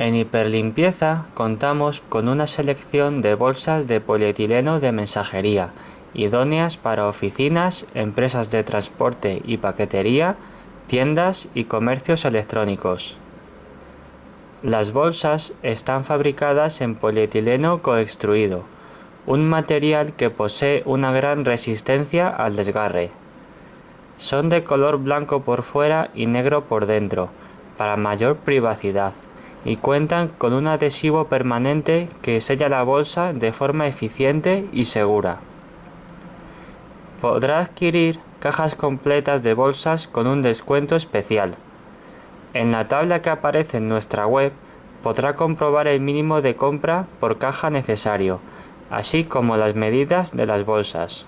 En Hiperlimpieza contamos con una selección de bolsas de polietileno de mensajería, idóneas para oficinas, empresas de transporte y paquetería, tiendas y comercios electrónicos. Las bolsas están fabricadas en polietileno coextruido, un material que posee una gran resistencia al desgarre. Son de color blanco por fuera y negro por dentro, para mayor privacidad, y cuentan con un adhesivo permanente que sella la bolsa de forma eficiente y segura. Podrá adquirir cajas completas de bolsas con un descuento especial. En la tabla que aparece en nuestra web podrá comprobar el mínimo de compra por caja necesario, así como las medidas de las bolsas.